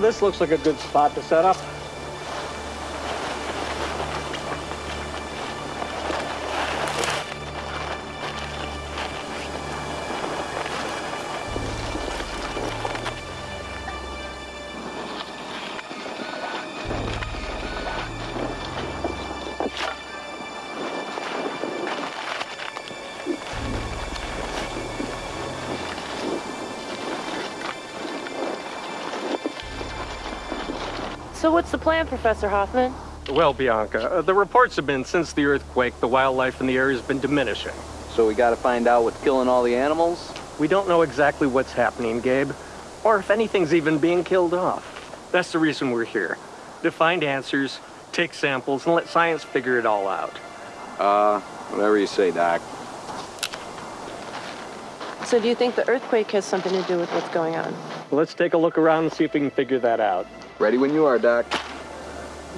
This looks like a good spot to set up. What's the plan, Professor Hoffman? Well, Bianca, uh, the reports have been since the earthquake, the wildlife in the area has been diminishing. So we gotta find out what's killing all the animals? We don't know exactly what's happening, Gabe, or if anything's even being killed off. That's the reason we're here. To find answers, take samples, and let science figure it all out. Uh, whatever you say, Doc. So do you think the earthquake has something to do with what's going on? Let's take a look around and see if we can figure that out. Ready when you are, Doc.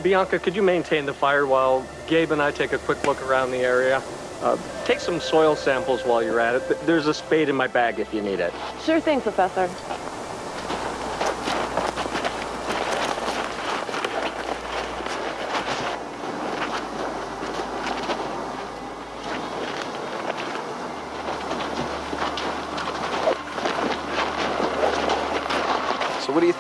Bianca, could you maintain the fire while Gabe and I take a quick look around the area? Uh, take some soil samples while you're at it. There's a spade in my bag if you need it. Sure thing, Professor.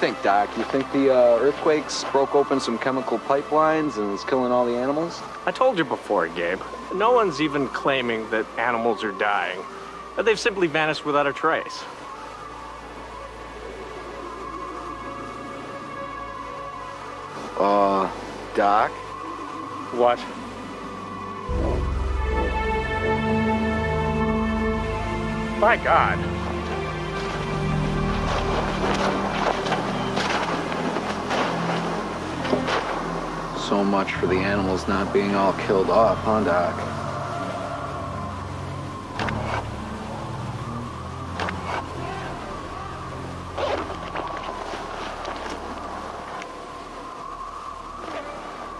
Think, Doc? You think the uh, earthquakes broke open some chemical pipelines and is killing all the animals? I told you before, Gabe. No one's even claiming that animals are dying. They've simply vanished without a trace. Uh, Doc? What? My God. So much for the animals not being all killed off, huh, Doc?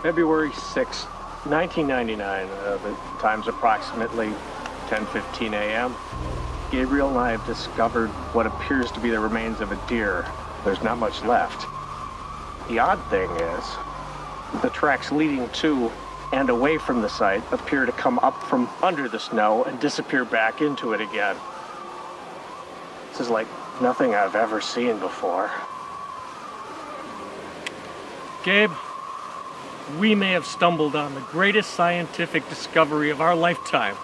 February 6, 1999. Uh, the time's approximately 10:15 a.m. Gabriel and I have discovered what appears to be the remains of a deer. There's not much left. The odd thing is, the tracks leading to and away from the site appear to come up from under the snow and disappear back into it again. This is like nothing I've ever seen before. Gabe, we may have stumbled on the greatest scientific discovery of our lifetime.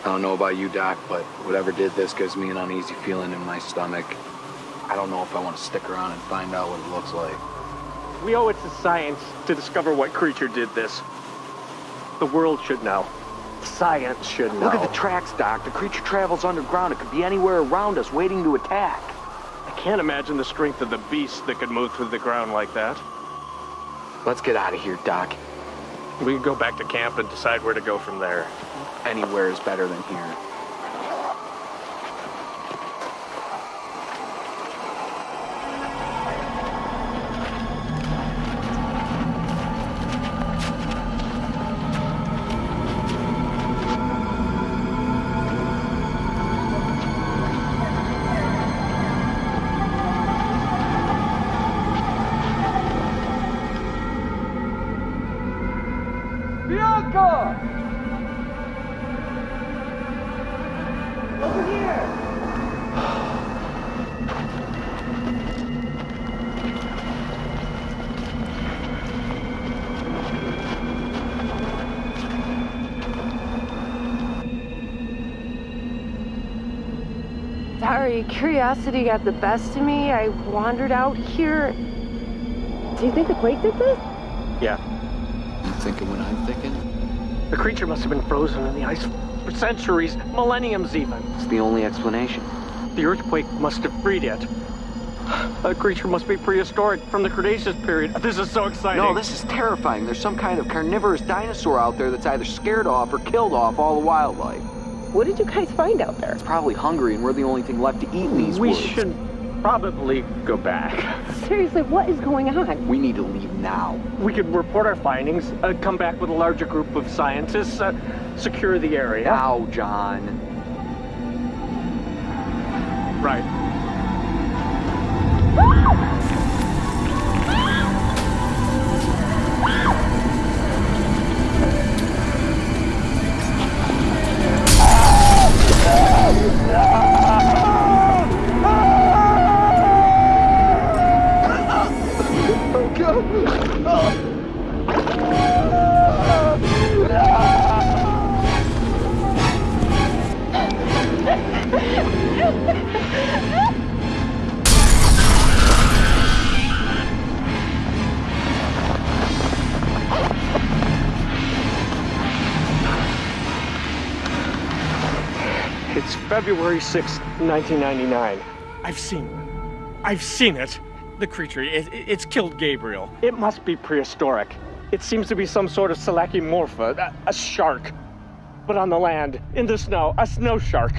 I don't know about you, Doc, but whatever did this gives me an uneasy feeling in my stomach. I don't know if I want to stick around and find out what it looks like. We owe it to science to discover what creature did this. The world should know. Science should know. Look at the tracks, Doc. The creature travels underground. It could be anywhere around us, waiting to attack. I can't imagine the strength of the beast that could move through the ground like that. Let's get out of here, Doc. We can go back to camp and decide where to go from there. Anywhere is better than here. Bianca! Over here! Sorry, curiosity got the best of me. I wandered out here. Do you think the quake did this? Yeah. You thinking what I'm thinking? The creature must have been frozen in the ice for centuries, millenniums even. It's the only explanation. The earthquake must have freed it. The creature must be prehistoric from the Cretaceous period. This is so exciting. No, this is terrifying. There's some kind of carnivorous dinosaur out there that's either scared off or killed off all the wildlife. What did you guys find out there? It's probably hungry and we're the only thing left to eat in these we woods. should probably go back. Seriously, what is going on? We need to leave now. We could report our findings, uh, come back with a larger group of scientists, uh, secure the area. Now, John. Right. February 6, 1999. I've seen it. I've seen it. The creature, it, it's killed Gabriel. It must be prehistoric. It seems to be some sort of Selachimorpha, a, a shark. But on the land, in the snow, a snow shark.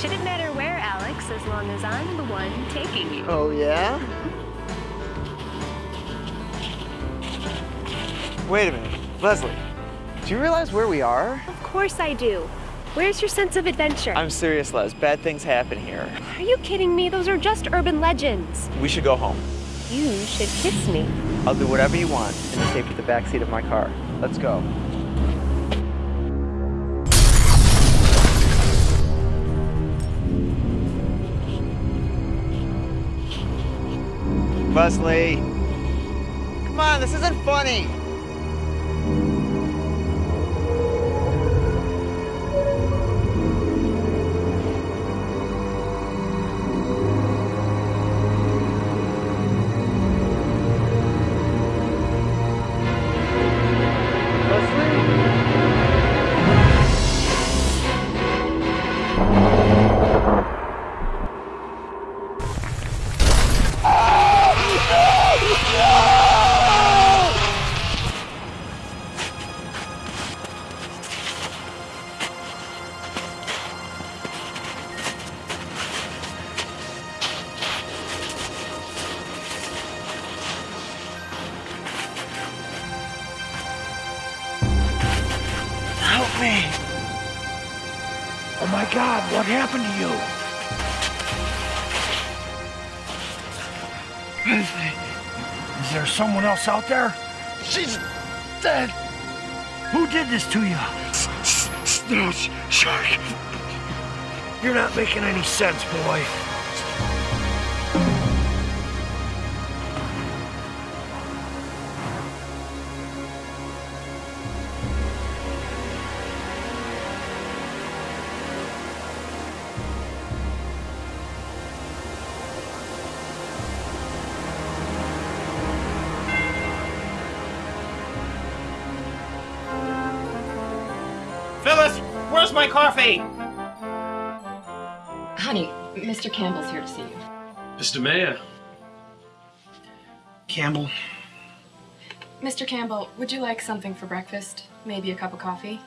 Shouldn't matter where, Alex, as long as I'm the one taking you. Oh, yeah? Wait a minute. Leslie, do you realize where we are? Of course I do. Where's your sense of adventure? I'm serious, Les. Bad things happen here. Are you kidding me? Those are just urban legends. We should go home. You should kiss me. I'll do whatever you want in the safety of the back seat of my car. Let's go. Leslie! Come on, this isn't funny! Someone else out there? She's dead! Who did this to you? No, shark. You're not making any sense, boy. Mr. Mayor. Campbell. Mr. Campbell, would you like something for breakfast? Maybe a cup of coffee?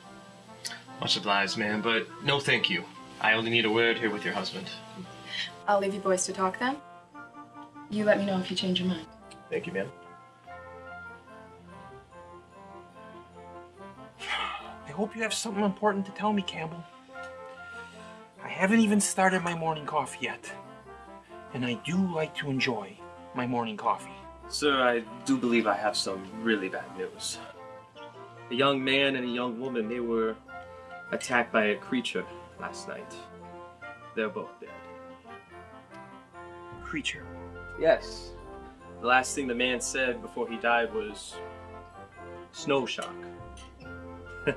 Much obliged, ma'am, but no thank you. I only need a word here with your husband. I'll leave you boys to talk then. You let me know if you change your mind. Thank you, ma'am. I hope you have something important to tell me, Campbell. I haven't even started my morning coffee yet. And I do like to enjoy my morning coffee. Sir, I do believe I have some really bad news. A young man and a young woman, they were attacked by a creature last night. They're both dead. Creature? Yes. The last thing the man said before he died was snow shark.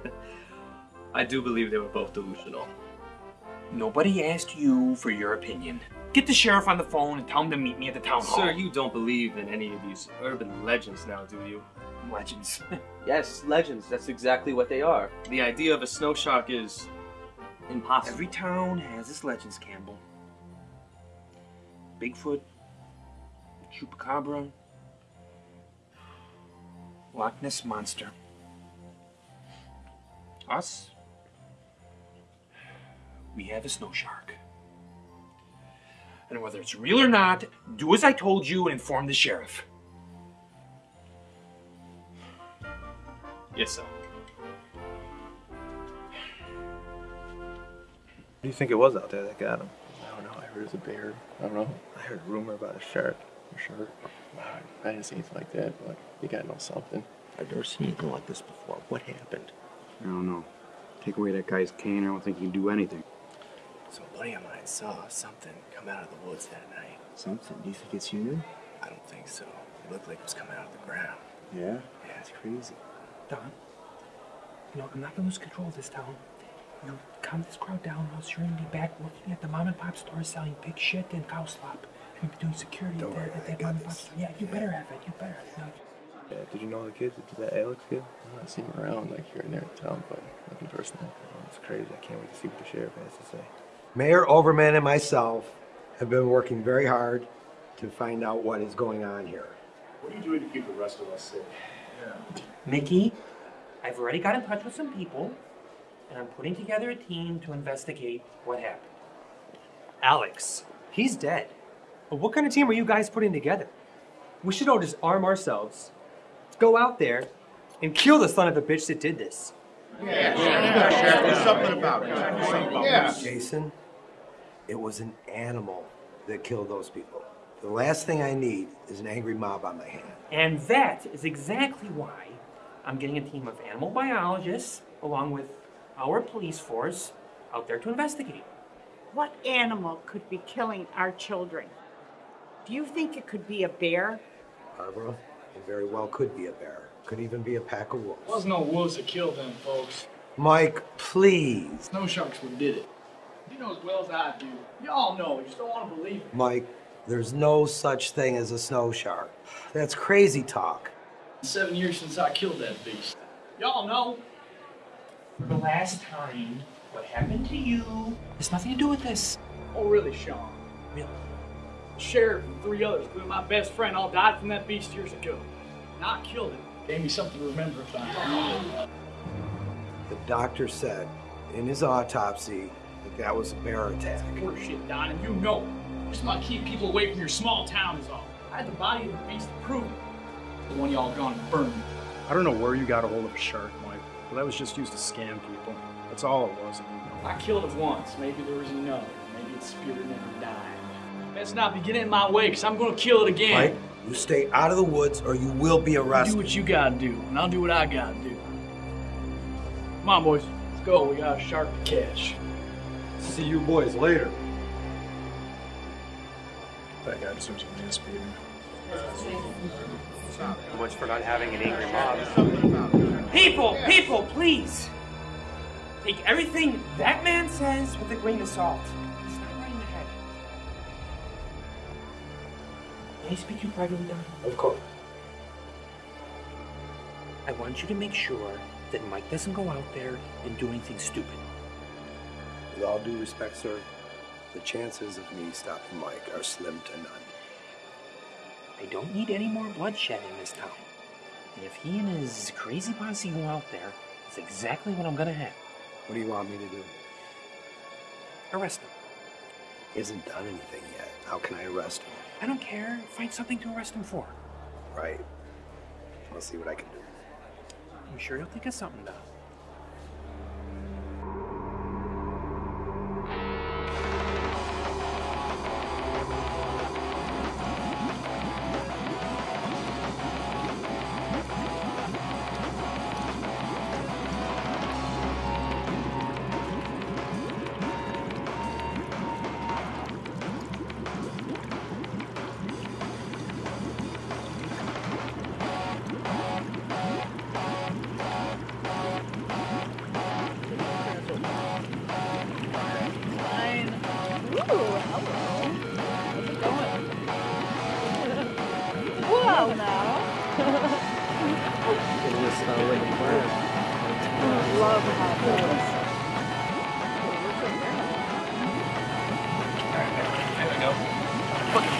I do believe they were both delusional. Nobody asked you for your opinion. Get the sheriff on the phone and tell him to meet me at the town hall. Sir, you don't believe in any of these urban legends now, do you? Legends. yes, legends. That's exactly what they are. The idea of a snow shark is impossible. Every town has its legends, Campbell. Bigfoot, Chupacabra, Loch Ness Monster. Us, we have a snow shark. And whether it's real or not, do as I told you and inform the sheriff. Yes, sir. What do you think it was out there that got him? I don't know. I heard it was a bear. I don't know. I heard a rumor about a shark. A shark? I didn't see anything like that, but you gotta know something. I've never seen anything like this before. What happened? I don't know. Take away that guy's cane, I don't think he can do anything. So a buddy of mine saw something come out of the woods that night. Something? Do you think it's human? I don't think so. It looked like it was coming out of the ground. Yeah? Yeah, it's crazy. Don, you know, I'm not gonna lose control of this town. You calm this crowd down, or else you're gonna be back working at the mom and pop store selling pig shit and cow slop. You're be doing security Don't there worry, at that got mom and pop store. Yeah, you better have it. You better. have No. Yeah, did you know the kids? Did that Alex kid? I'm not seeing him around like here and there in town, but nothing personal. It's crazy. I can't wait to see what the sheriff has to say. Mayor Overman and myself have been working very hard to find out what is going on here. What are you doing to keep the rest of us safe? Mickey, I've already got in touch with some people, and I'm putting together a team to investigate what happened. Alex, he's dead. But what kind of team are you guys putting together? We should all just arm ourselves, go out there, and kill the son of a bitch that did this. Yeah, there's something about it. Yeah. Jason, it was an animal that killed those people. The last thing I need is an angry mob on my hands. And that is exactly why I'm getting a team of animal biologists, along with our police force, out there to investigate. What animal could be killing our children? Do you think it could be a bear? Barbara, it very well could be a bear. Could even be a pack of wolves. Wasn't no wolves that killed them, folks. Mike, please. Snow sharks would did it. You know as well as I do. Y'all know. You just don't want to believe it. Mike, there's no such thing as a snow shark. That's crazy talk. Seven years since I killed that beast. Y'all know. For the last time, what happened to you has nothing to do with this. Oh, really, Sean? Really? The sheriff and three others, including my best friend, all died from that beast years ago. Not killed it. Gave me something to remember about. The doctor said in his autopsy that that was a bear attack. Horseshit, Don, and you know it. Just want to keep people away from your small town is all. I had the body of the beast to prove it. The one y'all gone and burned. I don't know where you got a hold of a shark, Mike, but that was just used to scam people. That's all it was. I killed it once. Maybe there was another. Maybe its spirit never died. Best not be getting in my way, because I'm going to kill it again. Mike, you stay out of the woods or you will be arrested. Do what you gotta do, and I'll do what I gotta do. Come on, boys. Let's go. We got a shark to catch. See you boys later. That guy deserves a man speeding. Much for not having an angry mob. People, people, please! Take everything that man says with a grain of salt. He's not right in the head. May I speak to you privately, Don? Of course. I want you to make sure that Mike doesn't go out there and do anything stupid. With all due respect, sir, the chances of me stopping Mike are slim to none. I don't need any more bloodshed in this town. And if he and his crazy posse go out there, that's exactly what I'm gonna have. What do you want me to do? Arrest him. He hasn't done anything yet. How can I arrest him? I don't care. Find something to arrest him for. Right. I'll see what I can do. I'm sure he'll think of something, though.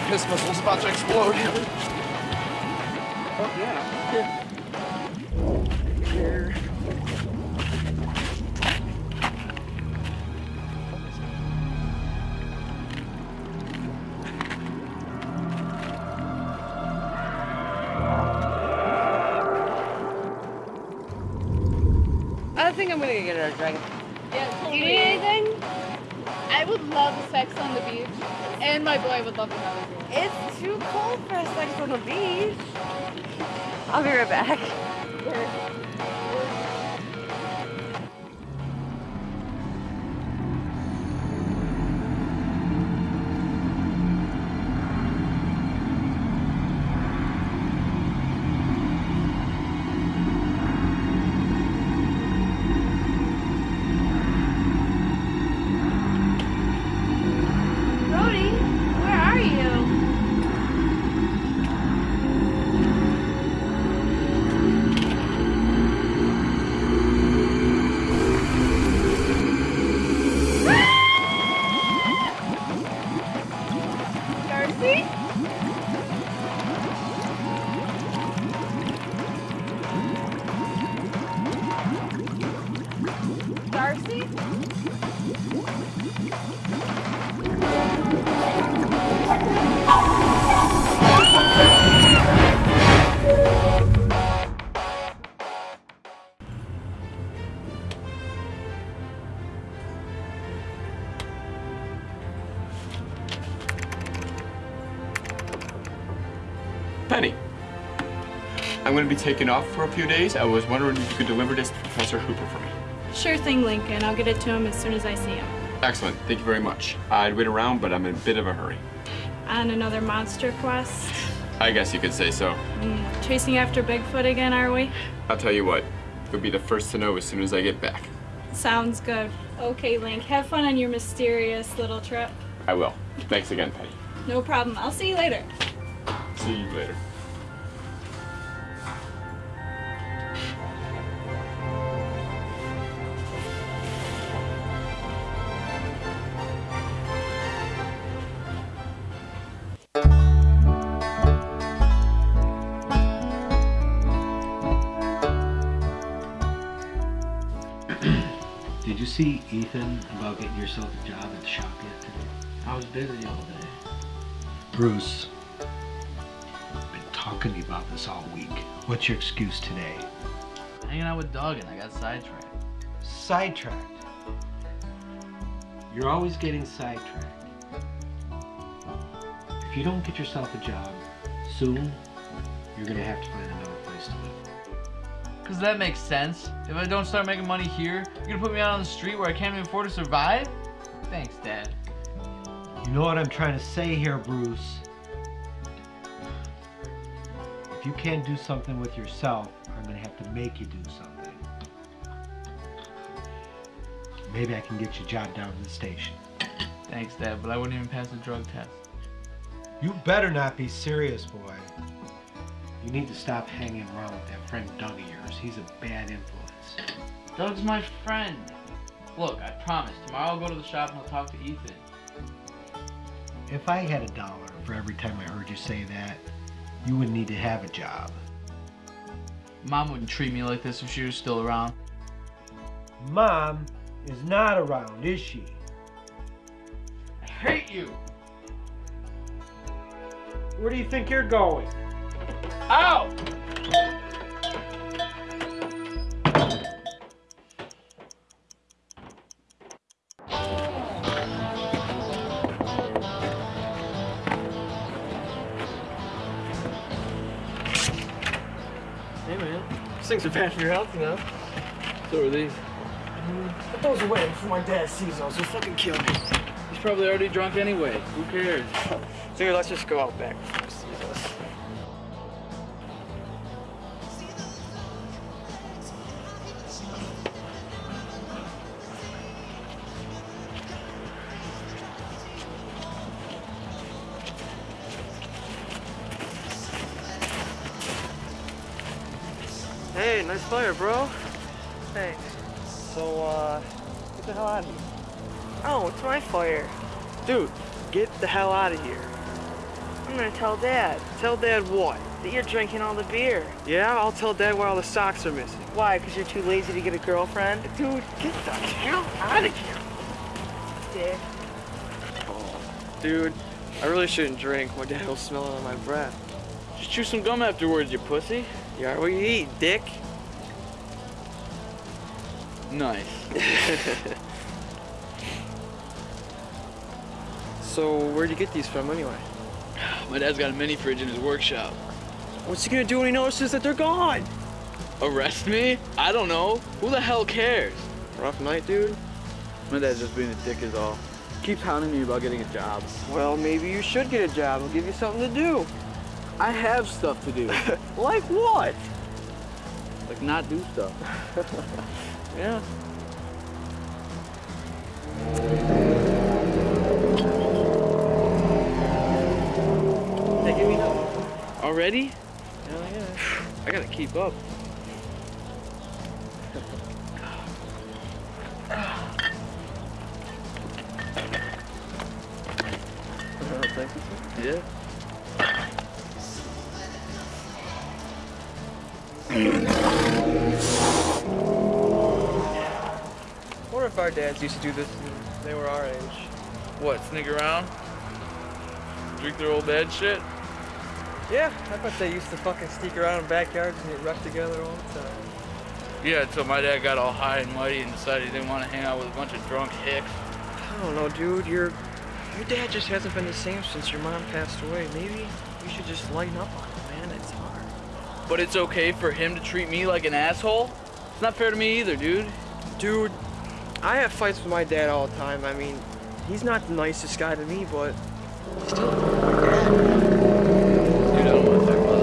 Fucking piss missile's about to explode. Oh, yeah. Here. I think I'm gonna get another dragon. I'll be right back. Going to be taking off for a few days. I was wondering if you could deliver this to Professor Hooper for me. Sure thing, Lincoln. I'll get it to him as soon as I see him. Excellent. Thank you very much. I'd wait around, but I'm in a bit of a hurry. On another monster quest. I guess you could say so. Mm, chasing after Bigfoot again, are we? I'll tell you what. You'll be the first to know as soon as I get back. Sounds good. Okay, Link. Have fun on your mysterious little trip. I will. Thanks again, Penny. No problem. I'll see you later. See you later. Ethan about getting yourself a job at the shop yet today? I was busy all day. Bruce, I've been talking to you about this all week. What's your excuse today? Hanging out with Doug and I got sidetracked. Sidetracked. You're always getting sidetracked. If you don't get yourself a job soon, you're gonna have to find another place to live. Cause that makes sense. If I don't start making money here, you're gonna put me out on the street where I can't even afford to survive? Thanks, Dad. You know what I'm trying to say here, Bruce? If you can't do something with yourself, I'm gonna have to make you do something. Maybe I can get your job down at the station. Thanks, Dad, but I wouldn't even pass the drug test. You better not be serious, boy. You need to stop hanging around with that friend Doug yours. He's a bad influence. Doug's my friend. Look, I promise, tomorrow I'll go to the shop and I'll talk to Ethan. If I had a dollar for every time I heard you say that, you wouldn't need to have a job. Mom wouldn't treat me like this if she was still around. Mom is not around, is she? I hate you! Where do you think you're going? Ow! Things are bad for your health, you know. So are these. Put those away before my dad sees those. He'll fucking kill me. He's probably already drunk anyway. Who cares? Dude, let's just go out back nice fire, bro. Thanks. So, uh, get the hell out of here. Oh, it's my fire. Dude, get the hell out of here. I'm gonna tell Dad. Tell Dad what? That you're drinking all the beer. Yeah, I'll tell Dad why all the socks are missing. Why? Because you're too lazy to get a girlfriend? Dude, get the hell out of here. Dick. Dude, I really shouldn't drink. My dad will smell it on my breath. Just chew some gum afterwards, you pussy. You alright? What you eat, dick? Nice. so, where'd you get these from anyway? My dad's got a mini fridge in his workshop. What's he gonna do when he notices that they're gone? Arrest me? I don't know. Who the hell cares? Rough night, dude. My dad's just being a dick is all. Keeps hounding me about getting a job. Well, maybe you should get a job. I'll give you something to do. I have stuff to do. like what? like not do stuff. Yeah. Hey, give me another. Already? Hell yeah. I gotta keep up. Oh, thank you. Yeah. Dads used to do this when they were our age. What, sneak around? Drink their old dad shit? Yeah, I bet they used to fucking sneak around in backyards and get rough together all the time. Yeah, until my dad got all high and mighty and decided he didn't want to hang out with a bunch of drunk hicks. I don't know, dude. Your your dad just hasn't been the same since your mom passed away. Maybe you should just lighten up on him, man. It's hard. But it's okay for him to treat me like an asshole? It's not fair to me either, dude. Dude, I have fights with my dad all the time. I mean, he's not the nicest guy to me, but still my dad. Dude, I don't want to talk about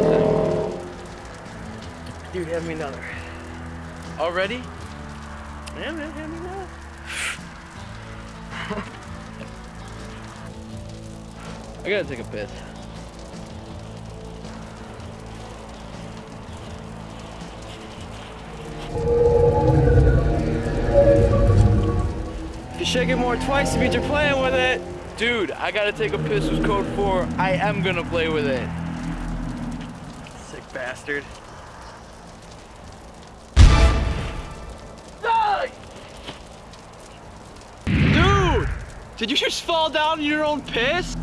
the. Dude, have me another. Already? Yeah, man, have me another. I gotta take a piss. You shake it more twice, means you're playing with it. Dude, I gotta take a piss with code 4. I am gonna play with it. Sick bastard. Dude! Did you just fall down in your own piss?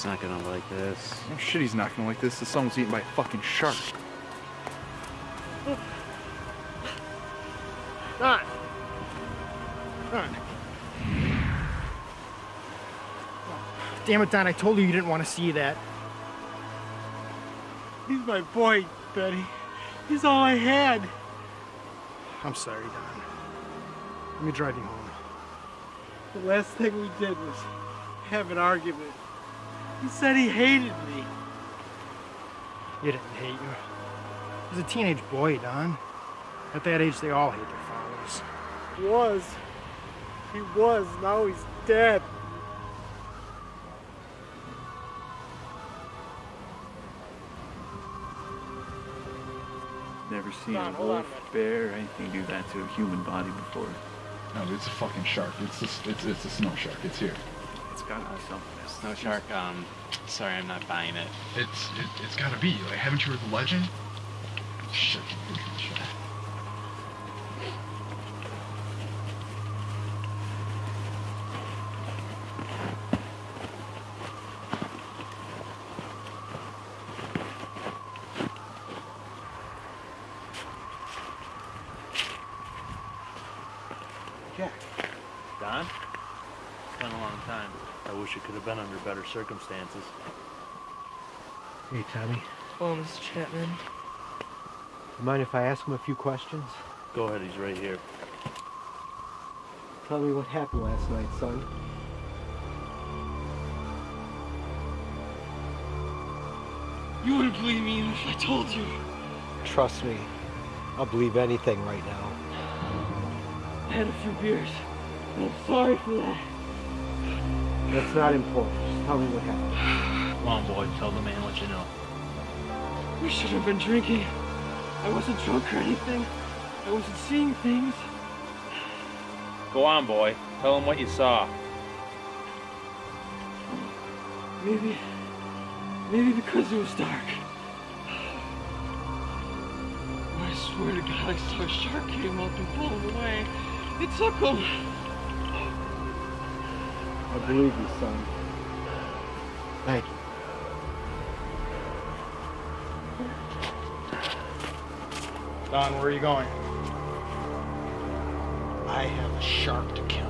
He's not gonna like this. Oh shit, he's not gonna like this. The son was eaten by a fucking shark. Don! Don. Damn it, Don, I told you you didn't want to see that. He's my boy, Betty. He's all I had. I'm sorry, Don. Let me drive you home. The last thing we did was have an argument. He said he hated me. He didn't hate you. was a teenage boy, Don. At that age, they all hate their fathers. He was. He was. Now he's dead. Never seen Don, a hold on wolf, bear, or anything do that to a human body before. No, it's a fucking shark. It's a, it's, it's a snow shark. It's here. It's gotta be something. Snow shark, um, sorry, I'm not buying it. It's it, it's gotta be. Like, haven't you heard the legend? Shit. shit. Jack. Don? It's been a long time. I wish it could have been under better circumstances. Hey, Tommy. Hello, Mr. Chapman. Mind if I ask him a few questions? Go ahead, he's right here. Tell me what happened last night, son. You wouldn't believe me even if I told you. Trust me, I'll believe anything right now. I had a few beers. and I'm sorry for that. That's not important. Just tell me what happened. Come on, boy, tell the man what you know. We should have been drinking. I wasn't drunk or anything. I wasn't seeing things. Go on, boy. Tell him what you saw. Maybe, maybe because it was dark. I swear to God, I saw a shark came up and pulled him away. It took him. I believe you, son. Thank you. Don, where are you going? I have a shark to kill.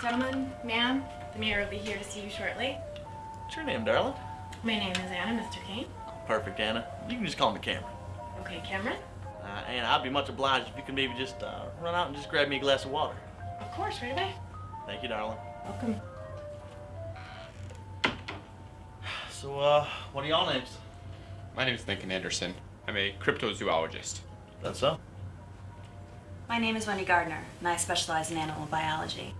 Gentlemen, ma'am, the mayor will be here to see you shortly. What's your name, darling? My name is Anna, Mr. Kane. Perfect, Anna. You can just call me Cameron. Okay, Cameron? Uh, and I'd be much obliged if you could maybe just uh, run out and just grab me a glass of water. Of course, right away. Thank you, darling. Welcome. So, uh, what are y'all names? My name is Lincoln Anderson. I'm a cryptozoologist. That's so? My name is Wendy Gardner, and I specialize in animal biology.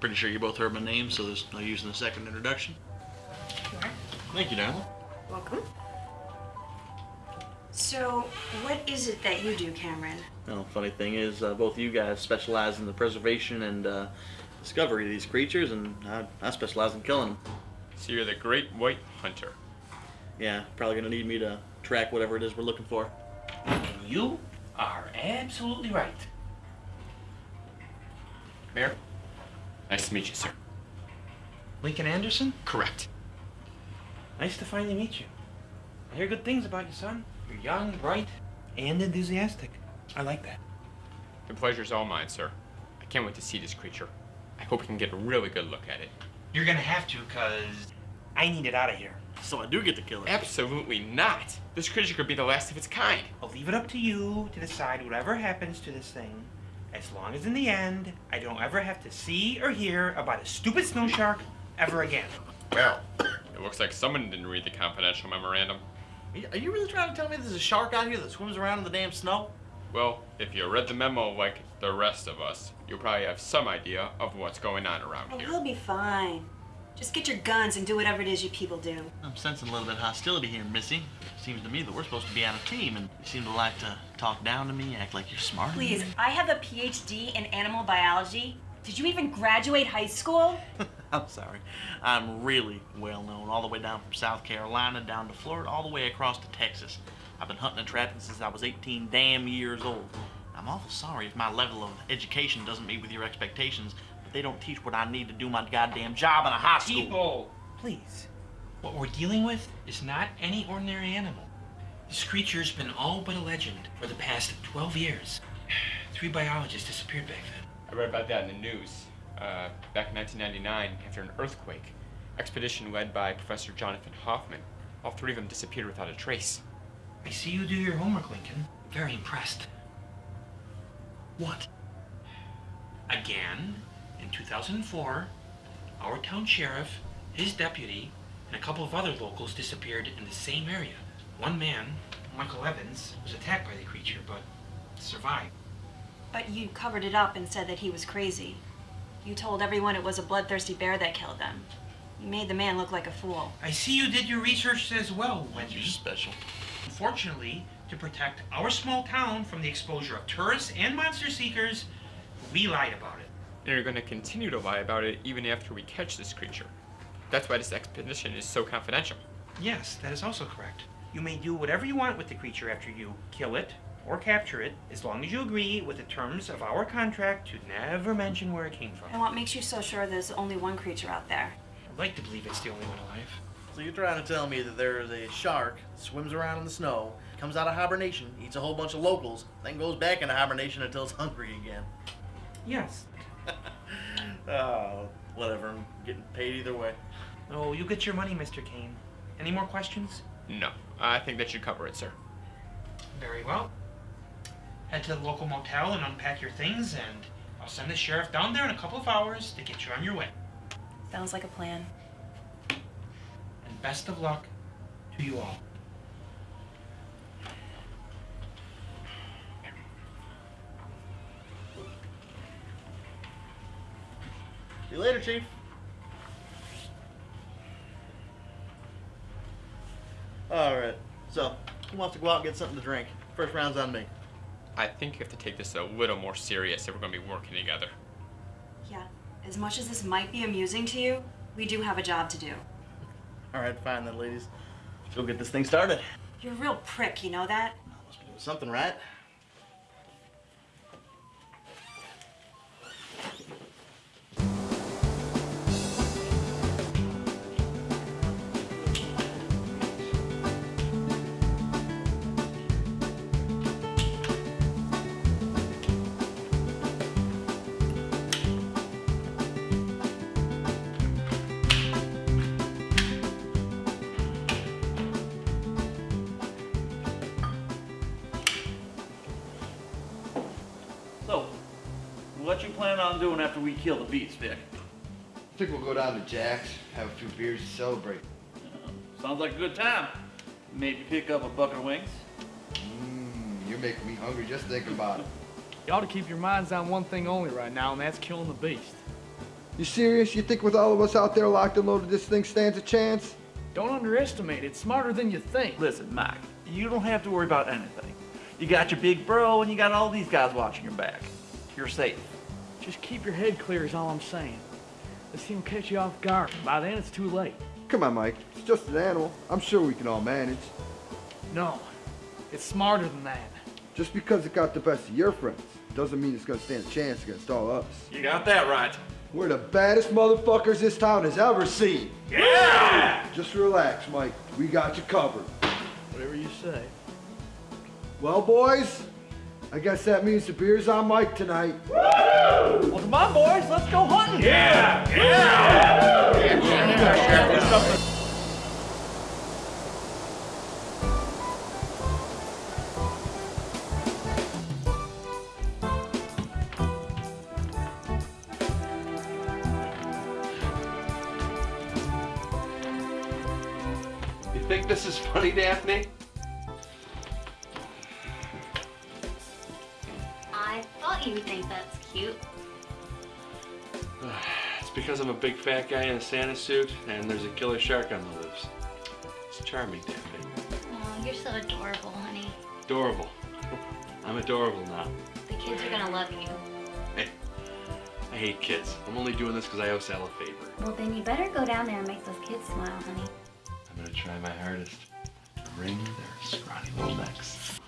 Pretty sure you both heard my name, so there's no use in a second introduction. Sure. Thank you, darling. Welcome. So, what is it that you do, Cameron? Well, funny thing is, uh, both of you guys specialize in the preservation and uh, discovery of these creatures, and I, I specialize in killing them. So you're the great white hunter. Yeah, probably gonna need me to track whatever it is we're looking for. You are absolutely right. Mayor, nice to meet you, sir. Lincoln Anderson? Correct. Nice to finally meet you. I hear good things about you, son. You're young, bright, and enthusiastic. I like that. The pleasure's all mine, sir. I can't wait to see this creature. I hope we can get a really good look at it. You're gonna have to, cause I need it out of here. So I do get to kill it. Absolutely not. This creature could be the last of its kind. I'll leave it up to you to decide whatever happens to this thing, as long as in the end, I don't ever have to see or hear about a stupid snow shark ever again. Well, it looks like someone didn't read the confidential memorandum. Are you really trying to tell me there's a shark out here that swims around in the damn snow? Well, if you read the memo like the rest of us, you'll probably have some idea of what's going on around Oh, here. he'll be fine. Just get your guns and do whatever it is you people do. I'm sensing a little bit of hostility here, Missy. Seems to me that we're supposed to be on a team, and you seem to like to talk down to me, act like you're smarter. than Please. I have a PhD in animal biology. Did you even graduate high school? I'm sorry. I'm really well known, all the way down from South Carolina down to Florida, all the way across to Texas. I've been hunting and trapping since I was 18 damn years old. I'm awful sorry if my level of education doesn't meet with your expectations, but they don't teach what I need to do my goddamn job in a high school. People, please. What we're dealing with is not any ordinary animal. This creature's been all but a legend for the past 12 years. Three biologists disappeared back then. I read about that in the news. Uh, back in 1999, after an earthquake, expedition led by Professor Jonathan Hoffman. All three of them disappeared without a trace. I see you do your homework, Lincoln. Very impressed. What? Again, in 2004, our town sheriff, his deputy, and a couple of other locals disappeared in the same area. One man, Michael Evans, was attacked by the creature, but survived. But you covered it up and said that he was crazy. You told everyone it was a bloodthirsty bear that killed them. You made the man look like a fool. I see you did your research as well, Wendy. You're special. Unfortunately, to protect our small town from the exposure of tourists and monster seekers, we lied about it. And you're going to continue to lie about it even after we catch this creature. That's why this expedition is so confidential. Yes, that is also correct. You may do whatever you want with the creature after you kill it or capture it, as long as you agree with the terms of our contract to never mention where it came from. And what makes you so sure there's only one creature out there? I'd like to believe it's the only one alive. So you're trying to tell me that there is a shark that swims around in the snow, comes out of hibernation, eats a whole bunch of locals, then goes back into hibernation until it's hungry again. Yes. Oh, whatever. I'm getting paid either way. Oh, you get your money, Mr. Kane. Any more questions? No, I think that should cover it, sir. Very well. Head to the local motel and unpack your things, and I'll send the sheriff down there in a couple of hours to get you on your way. Sounds like a plan. And best of luck to you all. See you later, Chief. Alright, so, who wants to go out and get something to drink? First round's on me. I think you have to take this a little more serious if we're going to be working together. Yeah, as much as this might be amusing to you, we do have a job to do. Alright, fine then, ladies. Let's go get this thing started. You're a real prick, you know that? Doing something right. Doing after we kill the beast, Vic? I think we'll go down to Jack's, have a few beers to celebrate. Uh, sounds like a good time. Maybe pick up a bucket of wings. Mmm, you're making me hungry just thinking about it. You ought to keep your minds on one thing only right now, and that's killing the beast. You serious? You think with all of us out there locked and loaded, this thing stands a chance? Don't underestimate it. It's smarter than you think. Listen, Mike, you don't have to worry about anything. You got your big bro, and you got all these guys watching your back. You're safe. Just keep your head clear is all I'm saying. Let's see him catch you off guard. By then, it's too late. Come on, Mike. It's just an animal. I'm sure we can all manage. No, it's smarter than that. Just because it got the best of your friends doesn't mean it's gonna stand a chance against all us. You got that right. We're the baddest motherfuckers this town has ever seen. Yeah! Just relax, Mike. We got you covered. Whatever you say. Well, boys, I guess that means the beer's on Mike tonight. Well, come on, boys. Let's go hunting. Yeah! You think this is funny, Daphne? Big fat guy in a Santa suit and there's a killer shark on the loose. It's charming, Daphne. Oh, you're so adorable, honey. Adorable. I'm adorable now. The kids are gonna love you. Hey, I hate kids. I'm only doing this because I owe Sal a favor. Well, then you better go down there and make those kids smile, honey. I'm gonna try my hardest to wring their scrawny little necks.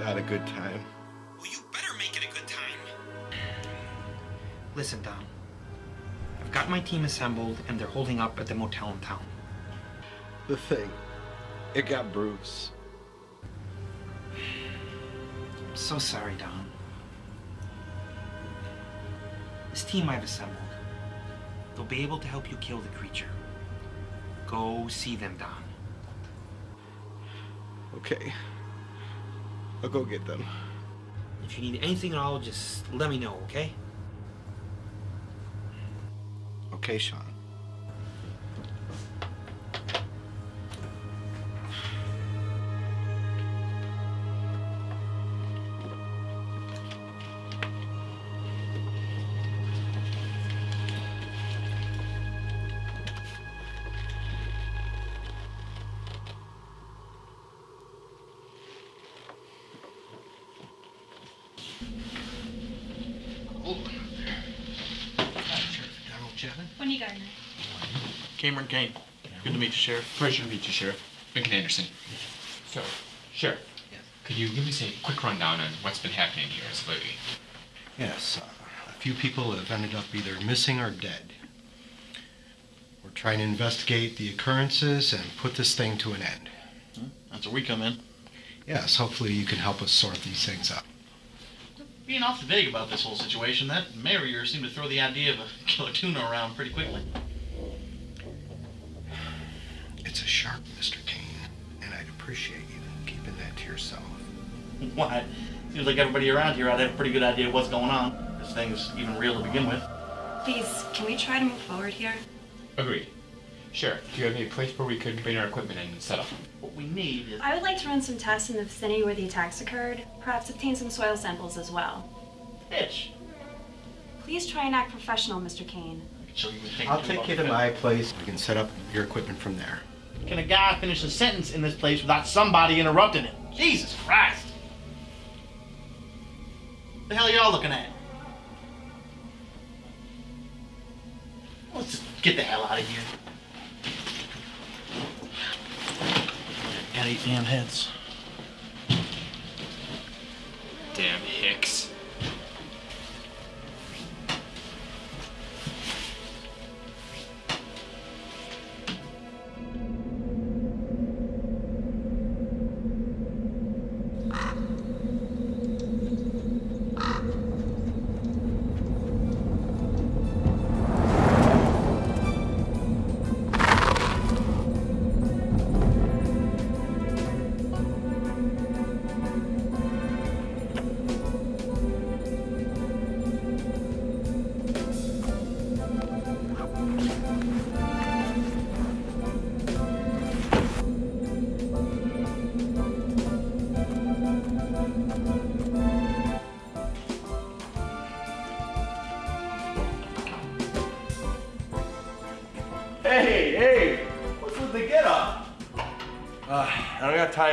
No, it's not a good time. Listen, Don. I've got my team assembled, and they're holding up at the motel in town. The thing, it got Bruce. I'm so sorry, Don. This team I've assembled, they'll be able to help you kill the creature. Go see them, Don. Okay. I'll go get them. If you need anything at all, just let me know, okay? Okay, Sean. Cameron Kane. Good to meet you, Sheriff. Pleasure to meet you, Sheriff. Lincoln Anderson. So, Sheriff, yes. could you give us a quick rundown on what's been happening here as of lately? Yes, uh, a few people have ended up either missing or dead. We're trying to investigate the occurrences and put this thing to an end. That's where we come in. Yes, hopefully you can help us sort these things out. Being awfully vague about this whole situation, that mayor of yours seemed to throw the idea of a killer tuna around pretty quickly. It's a shark, Mr. Kane, and I'd appreciate you keeping that to yourself. Why? Seems like everybody around here ought to have a pretty good idea of what's going on. This thing's even real to begin with. Please, can we try to move forward here? Agreed. Sure. do you have any place where we could bring our equipment in and set up? What we need is. I would like to run some tests in the vicinity where the attacks occurred, perhaps obtain some soil samples as well. Pitch. Please try and act professional, Mr. Kane. I'll take you to my place. We can set up your equipment from there. Can a guy finish a sentence in this place without somebody interrupting him? Jesus Christ! The hell are y'all looking at? Let's just get the hell out of here. Got eight damn heads. Damn Hicks.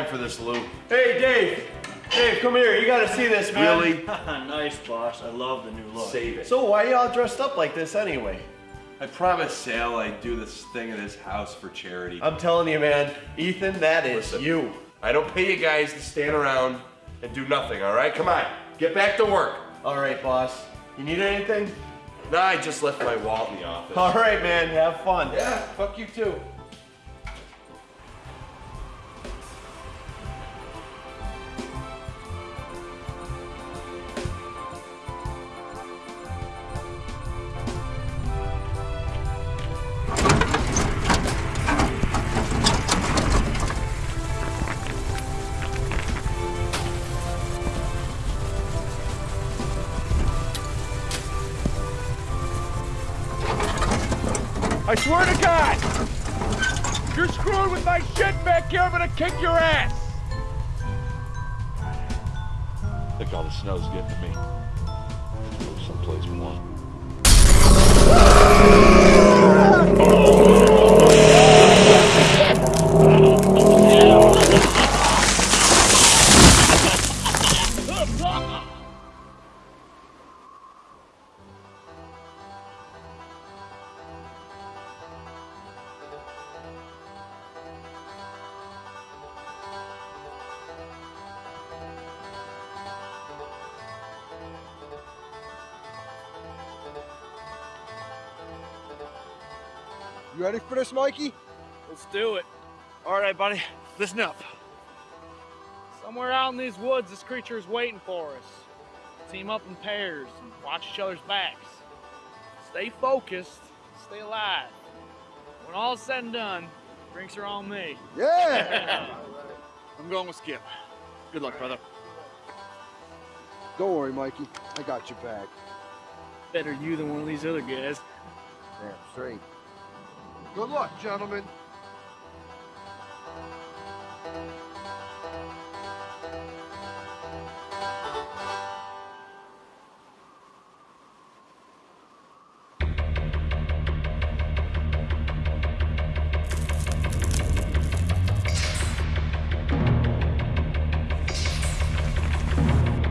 For this, Lou. Hey, Dave. Dave, come here. You gotta see this, man. Really? nice, boss. I love the new look. Save it. So why y'all dressed up like this anyway? I promised Sal I'd do this thing in his house for charity. I'm telling you, man, Ethan, that is you. I don't pay you guys to stand around and do nothing, all right? Come on, get back to work. All right, boss. You need anything? Nah, I just left my wallet in the office. All right, man. Have fun. Yeah, fuck you too. Mikey? Let's do it. All right, buddy. Listen up. Somewhere out in these woods, this creature is waiting for us. Team up in pairs and watch each other's backs. Stay focused. Stay alive. When all's said and done, drinks are on me. Yeah! I'm going with Skip. Good luck, brother. Don't worry, Mikey. I got your back. Better you than one of these other guys. Damn straight. Good luck, gentlemen.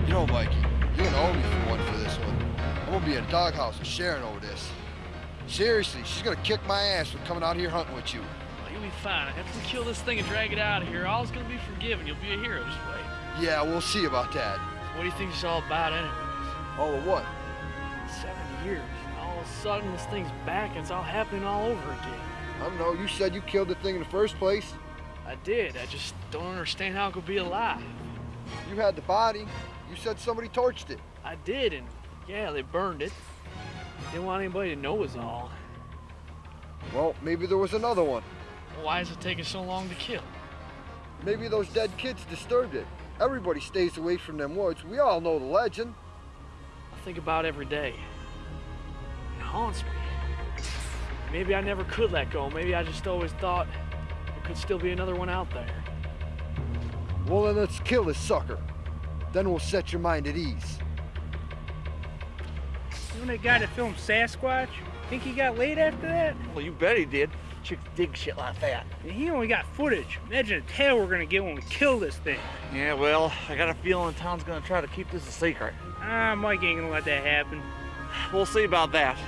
You know, Mikey, you're owe me for one for this one. I'm gonna be in a doghouse with Sharon over this. Seriously, she's gonna kick my ass for coming out here hunting with you. Well, you'll be fine. After we kill this thing and drag it out of here, all's gonna be forgiven. You'll be a hero. Just wait. Yeah, we'll see about that. What do you think it's all about, anyways? All of what? Seven years. All of a sudden, this thing's back and it's all happening all over again. I don't know. You said you killed the thing in the first place. I did. I just don't understand how it could be alive. You had the body. You said somebody torched it. I did, and yeah, they burned it. Didn't want anybody to know was all. Well, maybe there was another one. Why is it taking so long to kill? Maybe those dead kids disturbed it. Everybody stays away from them woods. We all know the legend. I think about it every day. It haunts me. Maybe I never could let go. Maybe I just always thought there could still be another one out there. Well, then let's kill this sucker. Then we'll set your mind at ease. That guy that filmed Sasquatch? Think he got laid after that? Well, you bet he did. Chicks dig shit like that. And he only got footage. Imagine the tail we're gonna get when we kill this thing. Yeah, well, I got a feeling the town's gonna try to keep this a secret. Ah, Mike ain't gonna let that happen. We'll see about that.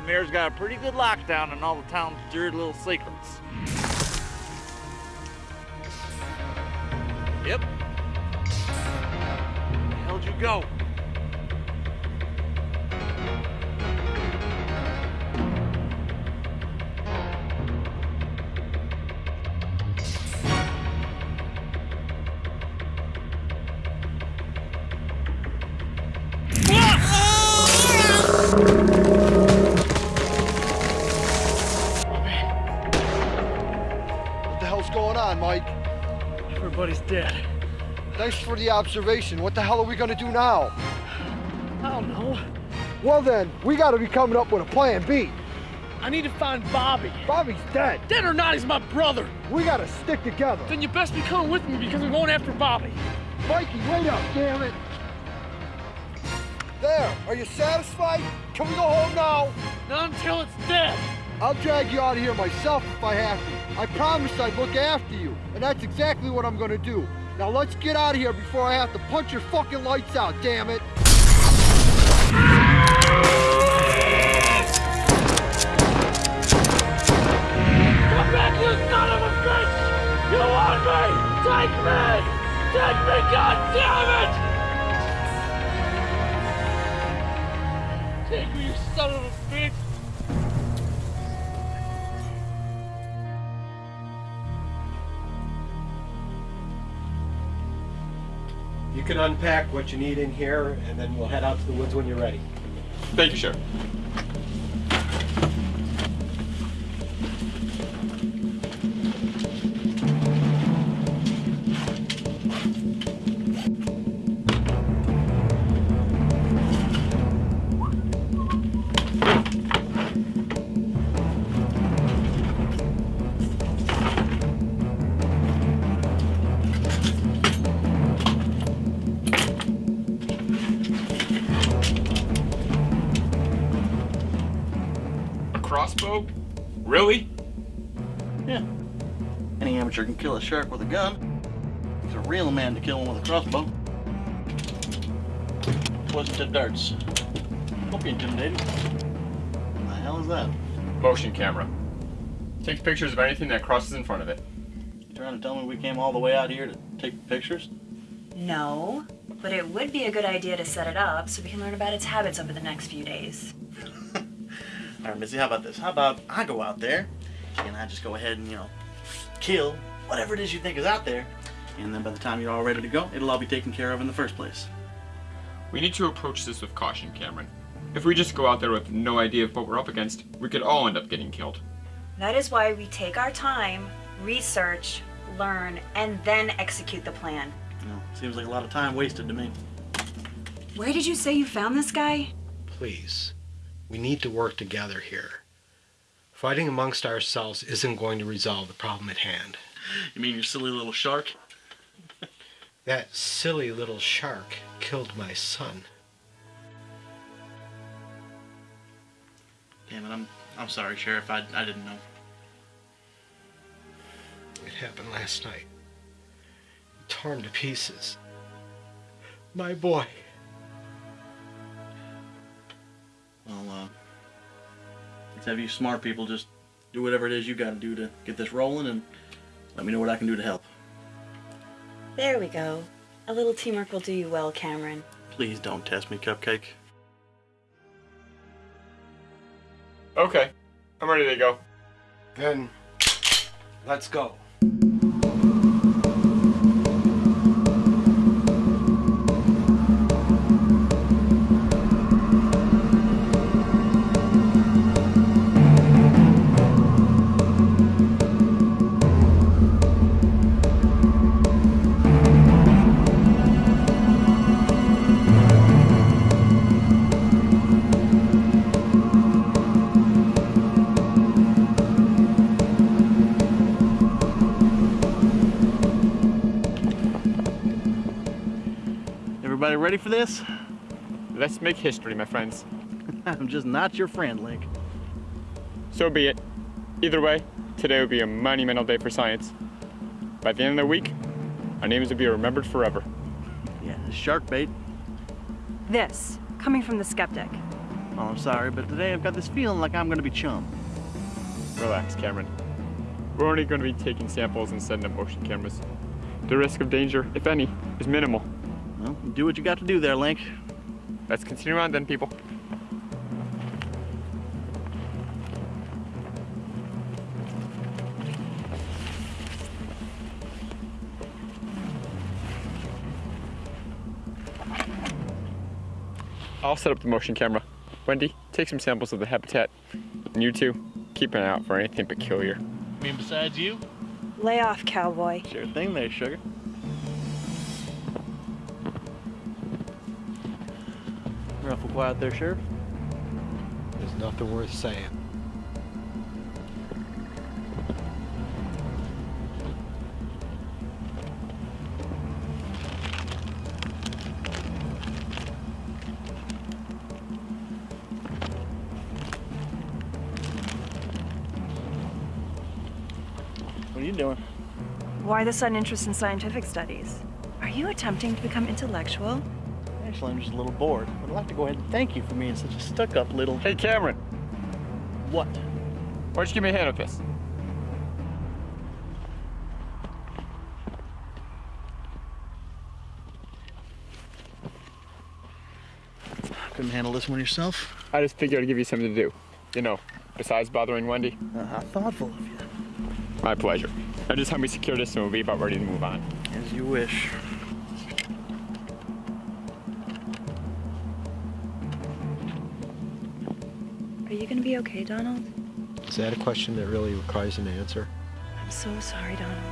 The mayor's got a pretty good lockdown on all the town's dirty little secrets. Yep. Hell'd you go? Everybody's dead. Thanks for the observation. What the hell are we gonna do now? I don't know. Well then, we gotta be coming up with a plan B. I need to find Bobby. Bobby's dead. Dead or not, he's my brother. We gotta stick together. Then you best be coming with me because we're going after Bobby. Mikey, wait up, damn it. There, are you satisfied? Can we go home now? Not until it's dead. I'll drag you out of here myself if I have to. I promised I'd look after you, and that's exactly what I'm gonna do. Now let's get out of here before I have to punch your fucking lights out, damn it. Come back, you son of a bitch! You want me? Take me! Take me, god it! You can unpack what you need in here, and then we'll head out to the woods when you're ready. Thank you, Sheriff. Shark with a gun. He's a real man to kill him with a crossbow. Wasn't it darts? Don't be intimidated. What the hell is that? Motion camera. Takes pictures of anything that crosses in front of it. You trying to tell me we came all the way out here to take pictures? No, but it would be a good idea to set it up so we can learn about its habits over the next few days. All right, Missy, how about this? How about I go out there and I just go ahead and, you know, kill whatever it is you think is out there. And then by the time you're all ready to go, it'll all be taken care of in the first place. We need to approach this with caution, Cameron. If we just go out there with no idea of what we're up against, we could all end up getting killed. That is why we take our time, research, learn, and then execute the plan. You know, seems like a lot of time wasted to me. Where did you say you found this guy? Please, we need to work together here. Fighting amongst ourselves isn't going to resolve the problem at hand. You mean your silly little shark? That silly little shark killed my son. Damn it, I'm I'm sorry, Sheriff. I, I didn't know. It happened last night. Torn to pieces. My boy. Well, uh, Let's have you smart people just do whatever it is you gotta do to get this rolling and let me know what I can do to help. There we go. A little teamwork will do you well, Cameron. Please don't test me, Cupcake. Okay, I'm ready to go. Then, let's go. Ready for this? Let's make history, my friends. I'm just not your friend, Link. So be it. Either way, today will be a monumental day for science. By the end of the week, our names will be remembered forever. Yeah, shark bait. This, coming from the skeptic. Oh, I'm sorry, but today I've got this feeling like I'm gonna be chum. Relax, Cameron. We're only going to be taking samples and setting up motion cameras. The risk of danger, if any, is minimal. Well, do what you got to do there, Link. Let's continue on then, people. I'll set up the motion camera. Wendy, take some samples of the habitat. And you two, keep an eye out for anything peculiar. I mean, besides you? Lay off, cowboy. Sure thing there, sugar. Awful quiet there, Sheriff. There's nothing worth saying. What are you doing? Why the sudden interest in scientific studies? Are you attempting to become intellectual? Actually, I'm just a little bored. I'd like to go ahead and thank you for being such a stuck-up little... Hey, Cameron. What? Why don't you give me a hand with this? Couldn't handle this one yourself? I just figured I'd give you something to do. You know, besides bothering Wendy. Uh, how thoughtful of you. My pleasure. Now just help me secure this and we'll be about ready to move on. As you wish. Be okay, Donald? Is that a question that really requires an answer? I'm so sorry, Donald.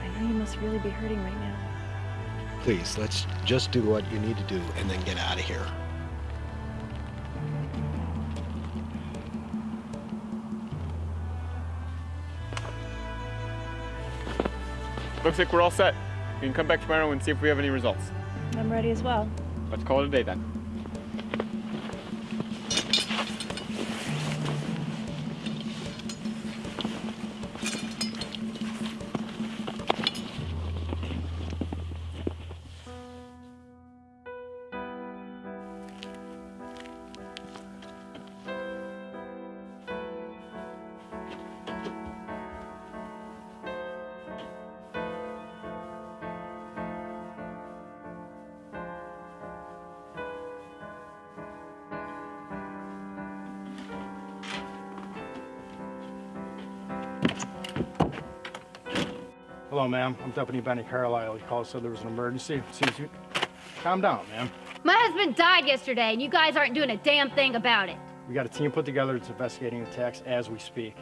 I know you must really be hurting right now. Please, let's just do what you need to do and then get out of here. Looks like we're all set. We can come back tomorrow and see if we have any results. I'm ready as well. Let's call it a day then. Hello, ma'am. I'm Deputy Benny Carlisle. You called, said there was an emergency. Seems you... Calm down, ma'am. My husband died yesterday, and you guys aren't doing a damn thing about it. We got a team put together that's investigating the attacks as we speak.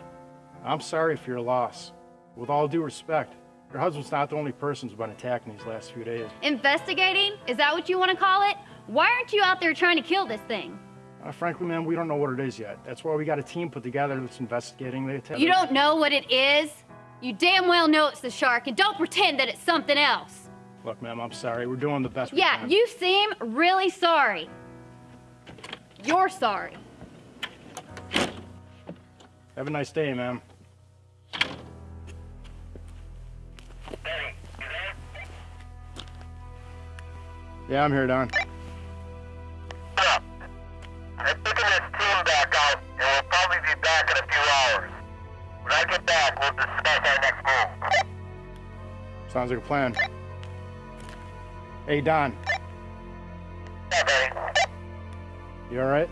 I'm sorry for your loss. With all due respect, your husband's not the only person who's been attacking these last few days. Investigating? Is that what you want to call it? Why aren't you out there trying to kill this thing? Uh, frankly, ma'am, we don't know what it is yet. That's why we got a team put together that's investigating the attack. You don't know what it is? You damn well know it's the shark, and don't pretend that it's something else. Look, ma'am, I'm sorry. We're doing the best we Yeah, you seem really sorry. You're sorry. Have a nice day, ma'am. Yeah, I'm here, Don. Like a plan. Hey, Don. You all? Right.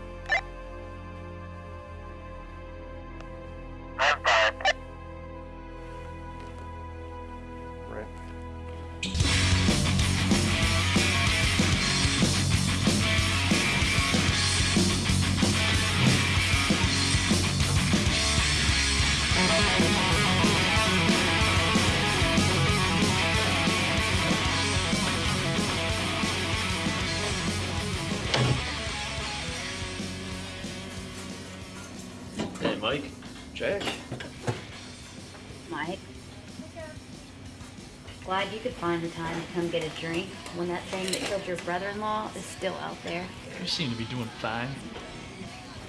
Find the time to come get a drink when that thing that killed your brother-in-law is still out there. You seem to be doing fine.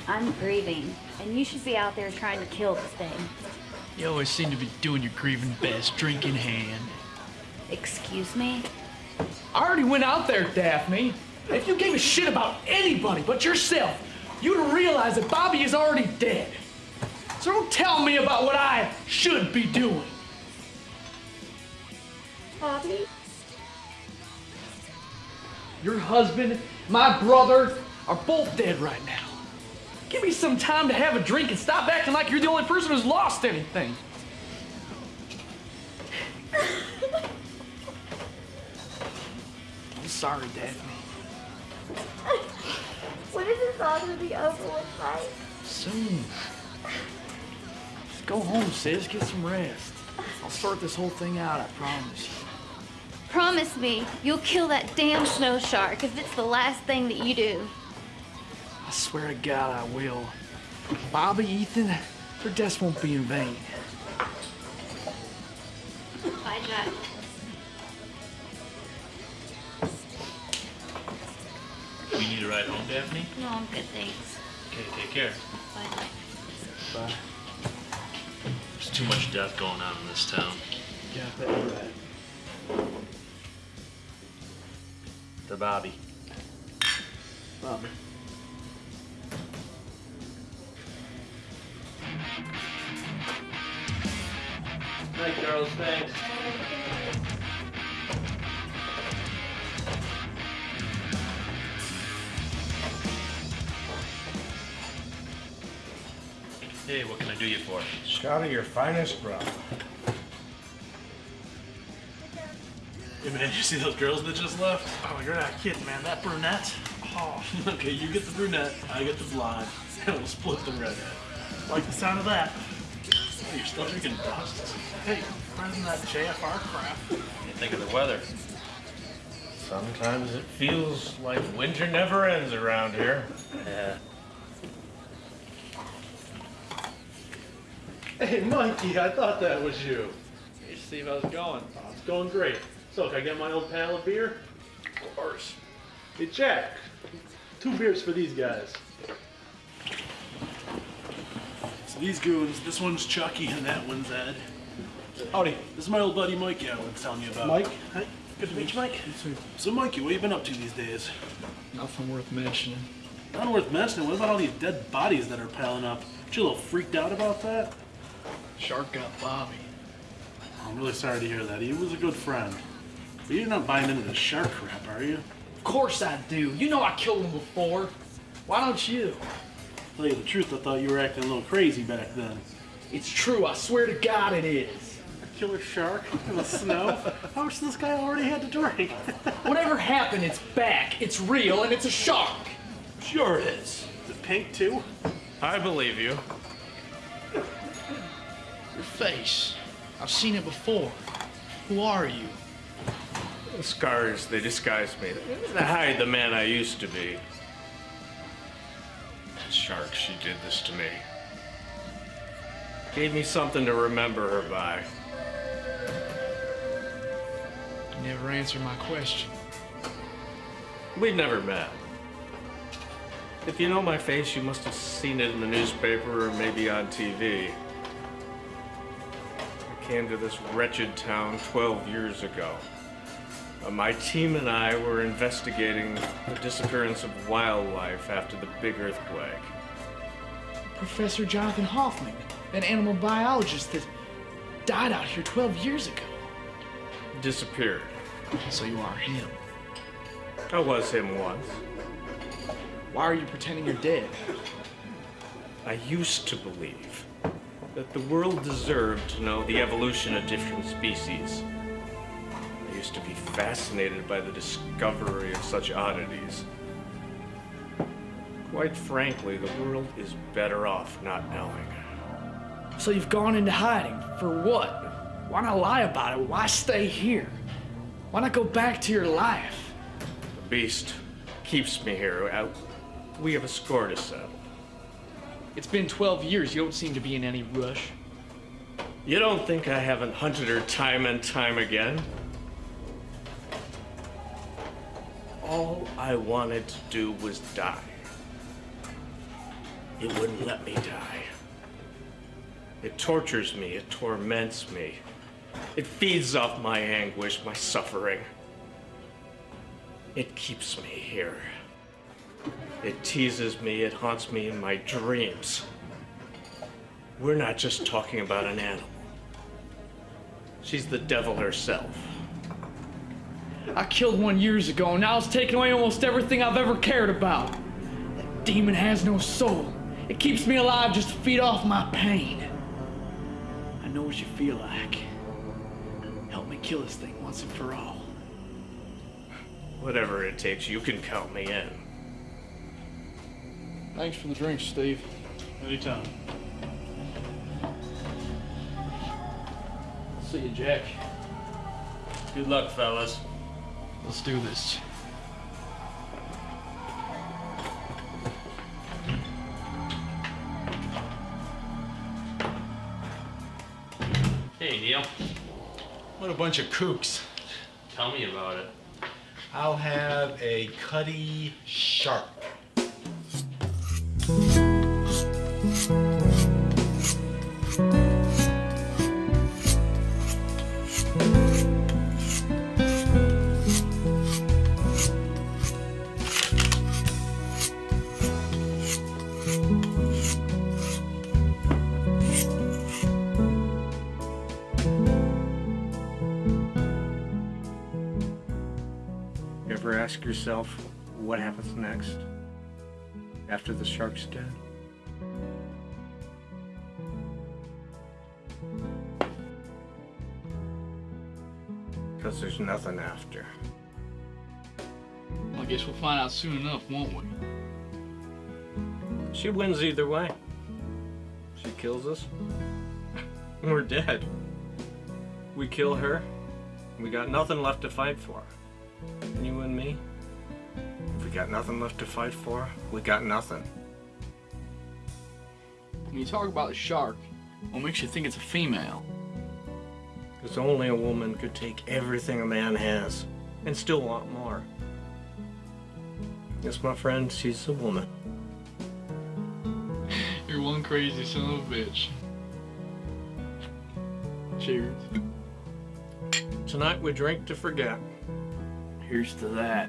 I'm grieving, and you should be out there trying to kill this thing. You always seem to be doing your grieving best, drink in hand. Excuse me? I already went out there, Daphne. If you gave a shit about anybody but yourself, you'd realize that Bobby is already dead. So don't tell me about what I should be doing. Husband, my brother, are both dead right now. Give me some time to have a drink and stop acting like you're the only person who's lost anything. I'm sorry, Daphne. When is this all gonna be over with, Mike? Soon. Just go home, sis. Get some rest. I'll sort this whole thing out, I promise you. Promise me you'll kill that damn snow shark if it's the last thing that you do. I swear to God I will. Bobby, Ethan, their deaths won't be in vain. Bye, Jack. You need a ride home, Daphne? No, I'm good, thanks. Okay, take care. Bye. Bye. There's too much death going on in this town. Yeah, I bet you're right. To Bobby. Bobby. Night, girls. Thanks. Hey, what can I do you for? Scotty, your finest, bro. Hey man, you see those girls that just left? Oh, you're not kidding, man. That brunette. Oh, okay, you get the brunette, I get the blonde, and we'll split the redhead. like the sound of that. Hey, you're still drinking dust? Hey, better than that JFR crap. You think of the weather? Sometimes it feels like winter never ends around here. Yeah. Hey Mikey, I thought that was you. Hey, Steve, how's it going? Oh, it's going great. So, can I get my old pal a beer? Of course. Hey Jack, two beers for these guys. So these goons, this one's Chucky and that one's Ed. Howdy, this is my old buddy Mikey I was telling you about. Mike? Hi. Good to meet you, Mike. So Mikey, what have you been up to these days? Nothing worth mentioning. Not worth mentioning. What about all these dead bodies that are piling up? Aren't you a little freaked out about that? Shark got Bobby. I'm really sorry to hear that. He was a good friend. But you're not buying into the shark crap, are you? Of course I do. You know I killed him before. Why don't you? Tell you the truth, I thought you were acting a little crazy back then. It's true. I swear to God it is. A killer shark in the snow? How much this guy already had to drink? Whatever happened, it's back. It's real, and it's a shark. Sure it is. Is it pink too? I believe you. Your face. I've seen it before. Who are you? The scars, they disguise me. They hide the man I used to be. Shark, she did this to me. Gave me something to remember her by. You never answered my question. We've never met. If you know my face, you must have seen it in the newspaper or maybe on TV. I came to this wretched town 12 years ago. Uh, my team and I were investigating the disappearance of wildlife after the big earthquake. Professor Jonathan Hoffman, an animal biologist that died out here 12 years ago. disappeared. So you are him. I was him once. Why are you pretending you're dead? I used to believe that the world deserved to know the evolution of different species. Used to be fascinated by the discovery of such oddities. Quite frankly, the world is better off not knowing. So you've gone into hiding. For what? Why not lie about it? Why stay here? Why not go back to your life? The beast keeps me here. Uh, We have a score to settle. It's been 12 years. You don't seem to be in any rush. You don't think I haven't hunted her time and time again? All I wanted to do was die. It wouldn't let me die. It tortures me, it torments me. It feeds off my anguish, my suffering. It keeps me here. It teases me, it haunts me in my dreams. We're not just talking about an animal. She's the devil herself. I killed one years ago, and now it's taken away almost everything I've ever cared about. That demon has no soul. It keeps me alive just to feed off my pain. I know what you feel like. Help me kill this thing once and for all. Whatever it takes, you can count me in. Thanks for the drink, Steve. Anytime. See you, Jack. Good luck, fellas. Let's do this. Hey, Neil. What a bunch of kooks. Tell me about it. I'll have a cutty shark. After the shark's dead? Because there's nothing after. Well, I guess we'll find out soon enough, won't we? She wins either way. She kills us. We're dead. We kill her. We got nothing left to fight for. Got nothing left to fight for, we got nothing. When you talk about a shark, what makes you think it's a female? Because only a woman could take everything a man has and still want more. Yes, my friend, she's a woman. You're one crazy son of a bitch. Cheers. Tonight we drink to forget. Here's to that.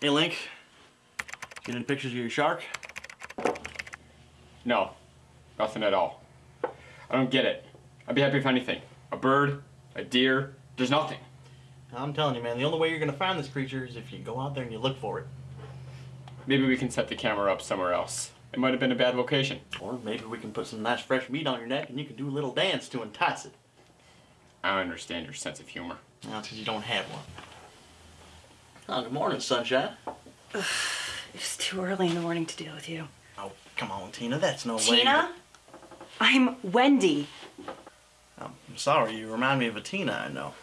Hey, Link. Get any pictures of your shark? No, nothing at all. I don't get it. I'd be happy for anything. A bird, a deer, there's nothing. I'm telling you, man, the only way you're gonna find this creature is if you go out there and you look for it. Maybe we can set the camera up somewhere else. It might have been a bad location. Or maybe we can put some nice fresh meat on your neck and you can do a little dance to entice it. I understand your sense of humor. That's because you don't have one. Oh, good morning, sunshine. It's too early in the morning to deal with you. Oh, come on, Tina. That's no way. Tina? I'm Wendy. I'm sorry, you remind me of a Tina I know.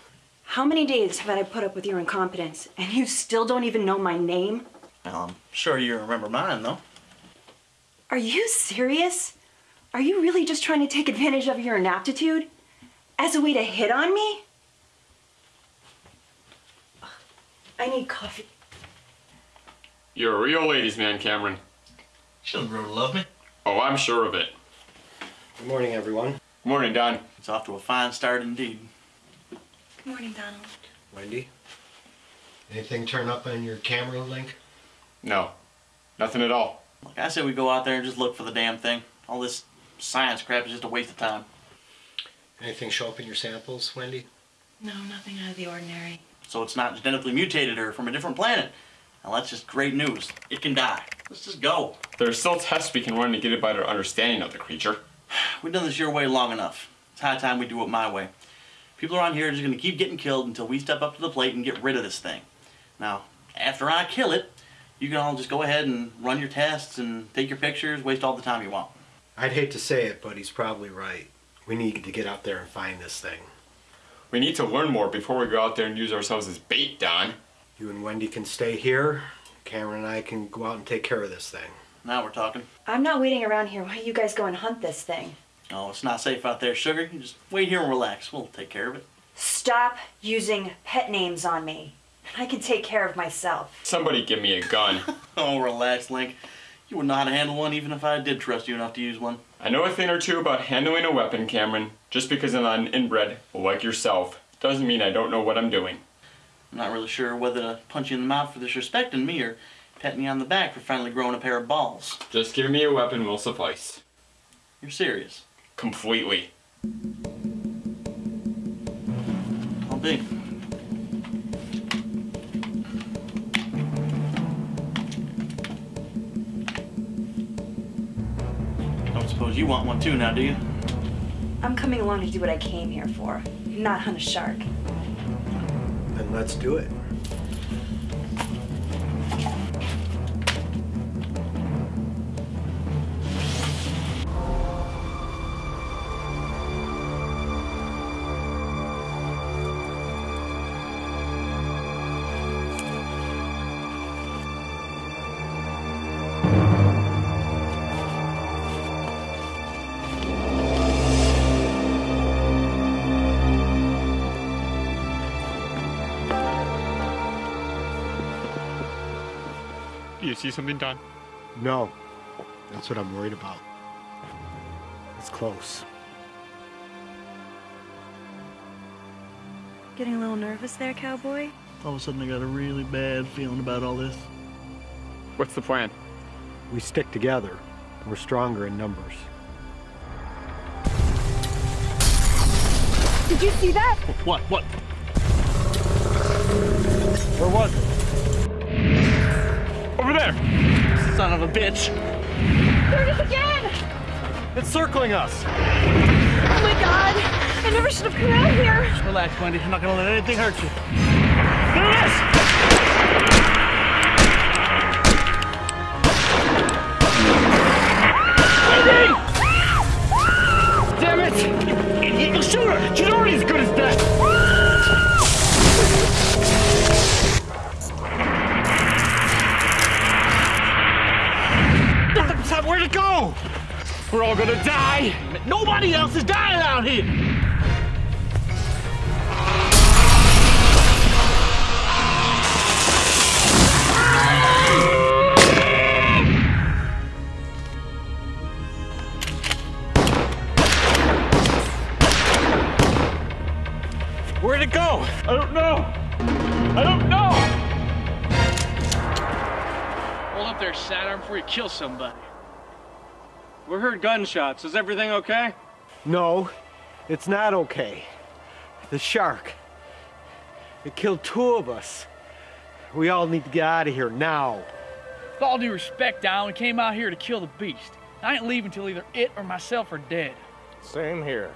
How many days have I put up with your incompetence, and you still don't even know my name? Well, I'm sure you remember mine, though. Are you serious? Are you really just trying to take advantage of your inaptitude as a way to hit on me? I need coffee. You're a real ladies' man, Cameron. She'll grow to love me. Oh, I'm sure of it. Good morning, everyone. Good morning, Don. It's off to a fine start indeed. Good morning, Donald. Wendy? Anything turn up on your camera link? No, nothing at all. Like I said, we go out there and just look for the damn thing. All this science crap is just a waste of time. Anything show up in your samples, Wendy? No, nothing out of the ordinary. So it's not genetically mutated or from a different planet. Now that's just great news. It can die. Let's just go. There are still tests we can run to get a better understanding of the creature. We've done this your way long enough. It's high time we do it my way. People around here are just gonna keep getting killed until we step up to the plate and get rid of this thing. Now, after I kill it, you can all just go ahead and run your tests and take your pictures, waste all the time you want. I'd hate to say it, but he's probably right. We need to get out there and find this thing. We need to learn more before we go out there and use ourselves as bait, Don. You and Wendy can stay here. Cameron and I can go out and take care of this thing. Now we're talking. I'm not waiting around here while you guys go and hunt this thing. Oh, it's not safe out there, sugar. You just wait here and relax. We'll take care of it. Stop using pet names on me. I can take care of myself. Somebody give me a gun. oh, relax, Link. You wouldn't know how to handle one even if I did trust you enough to use one. I know a thing or two about handling a weapon, Cameron. Just because I'm not an inbred, like yourself, doesn't mean I don't know what I'm doing. I'm not really sure whether to punch you in the mouth for disrespecting me or patting you on the back for finally growing a pair of balls. Just give me a weapon will suffice. You're serious? Completely. I'll be. You want one too now, do you? I'm coming along to do what I came here for, not hunt a shark. Then let's do it. See something, Don? No. That's what I'm worried about. It's close. Getting a little nervous there, cowboy? All of a sudden I got a really bad feeling about all this. What's the plan? We stick together. We're stronger in numbers. Did you see that? What? What? Where was it? Over there! Son of a bitch. There it is again! It's circling us! Oh my god! I never should have come out here! Just relax, Wendy. I'm not gonna let anything hurt you. There it is! Wendy! Damn it! You, you shoot her! She's already as good as dead! It go? We're all gonna die! Nobody else is dying out here! Where'd it go? I don't know. I don't know. Hold up there, Saturn, before you kill somebody. We heard gunshots. Is everything okay? No, it's not okay. The shark. It killed two of us. We all need to get out of here now. With all due respect, Don, we came out here to kill the beast. I ain't leaving till either it or myself are dead. Same here.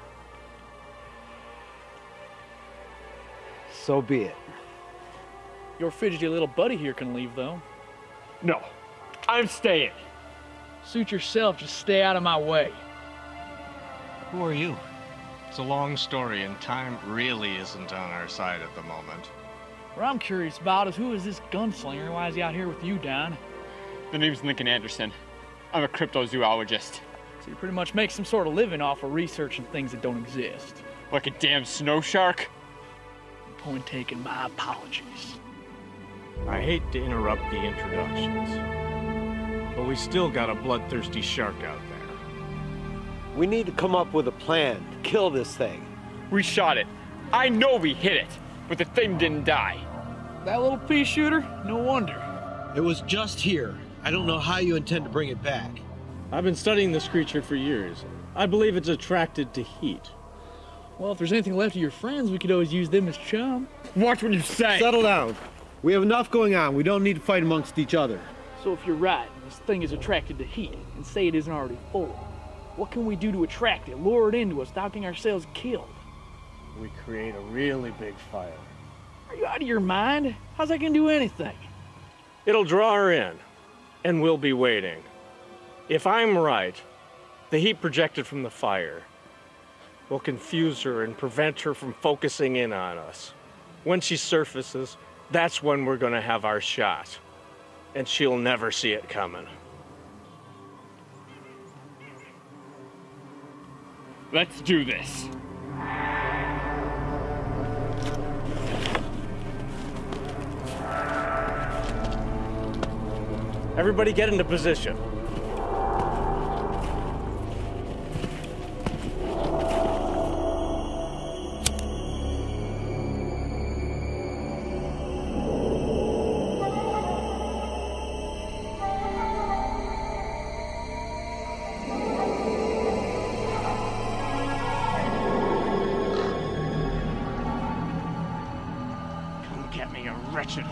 So be it. Your fidgety little buddy here can leave, though. No, I'm staying. Suit yourself, just stay out of my way. Who are you? It's a long story, and time really isn't on our side at the moment. What I'm curious about is who is this gunslinger and why is he out here with you, Don? The name's Lincoln Anderson. I'm a cryptozoologist. So you pretty much make some sort of living off of researching things that don't exist. Like a damn snow shark? Point taken, my apologies. I hate to interrupt the introductions, but we still got a bloodthirsty shark out there. We need to come up with a plan to kill this thing. We shot it. I know we hit it, but the thing didn't die. That little pea shooter? No wonder. It was just here. I don't know how you intend to bring it back. I've been studying this creature for years. I believe it's attracted to heat. Well, if there's anything left of your friends, we could always use them as chum. Watch what you say. Settle down. We have enough going on. We don't need to fight amongst each other. So if you're right, this thing is attracted to heat, and say it isn't already full, what can we do to attract it, lure it into us, without getting ourselves killed? We create a really big fire. Are you out of your mind? How's that gonna do anything? It'll draw her in, and we'll be waiting. If I'm right, the heat projected from the fire will confuse her and prevent her from focusing in on us. When she surfaces, that's when we're gonna have our shot. And she'll never see it coming. Let's do this. Everybody get into position. Wretched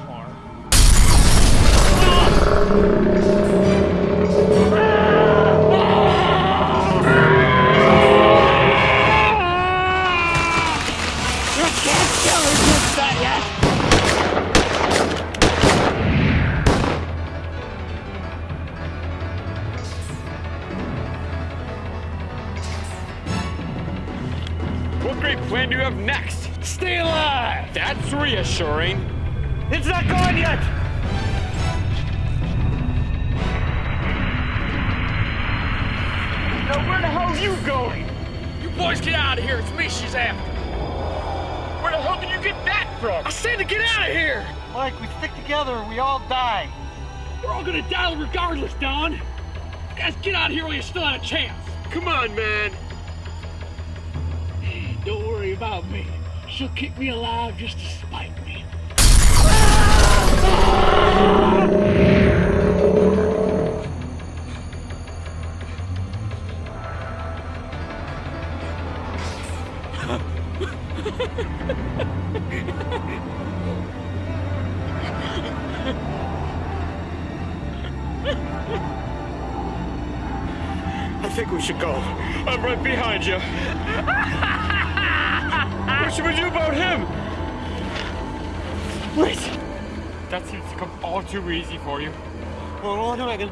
keep me alive just to spite me.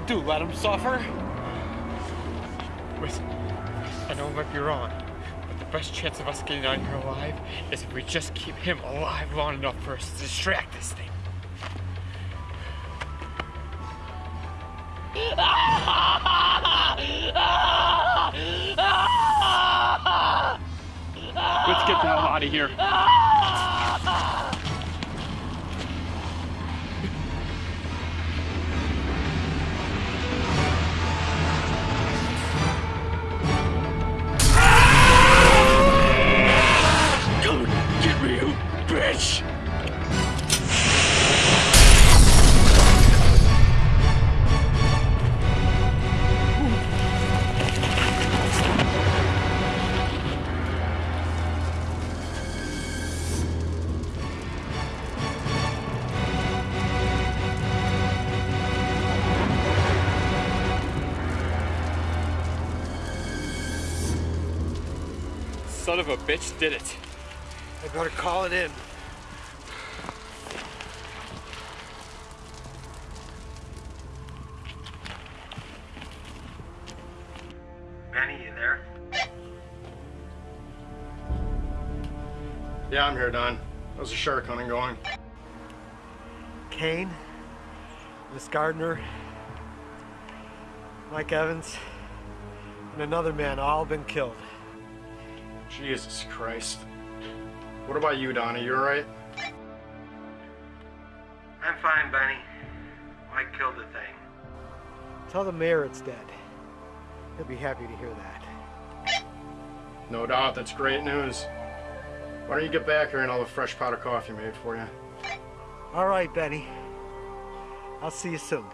Do? Let him suffer? Listen, I know I might be wrong, but the best chance of us getting out here alive is if we just keep him alive long enough for us to distract this thing. Of a bitch did it. I better call it in. Benny, you there? Yeah, I'm here, Don. How's the shark hunting going? Kane, Miss Gardner, Mike Evans, and another man all been killed. Jesus Christ. What about you, Donnie? You alright? I'm fine, Benny. I killed the thing. Tell the mayor it's dead. He'll be happy to hear that. No doubt, that's great news. Why don't you get back here and I'll have a fresh pot of coffee made for you? All right, Benny. I'll see you soon.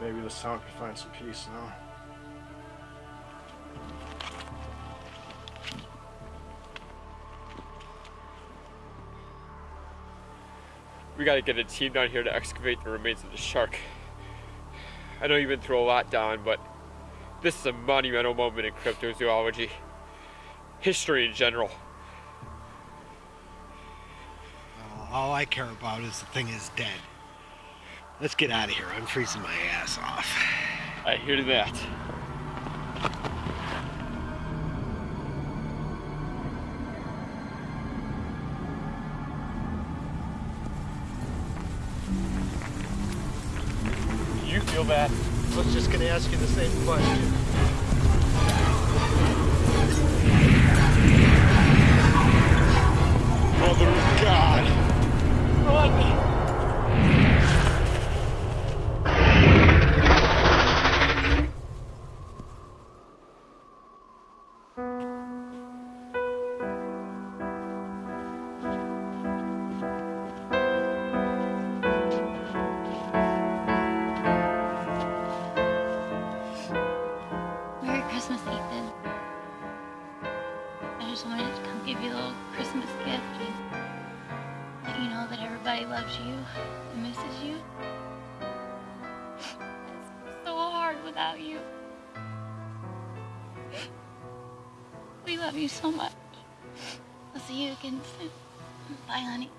Maybe this town can find some peace now. We gotta get a team down here to excavate the remains of the shark. I know you've been through a lot, Don, but this is a monumental moment in cryptozoology. History in general. All I care about is the thing is dead. Let's get out of here. I'm freezing my ass off. I hear that. Feel bad? I was just gonna ask you the same question. Mother of God! Run! You so much. I'll see you again soon. Bye, honey.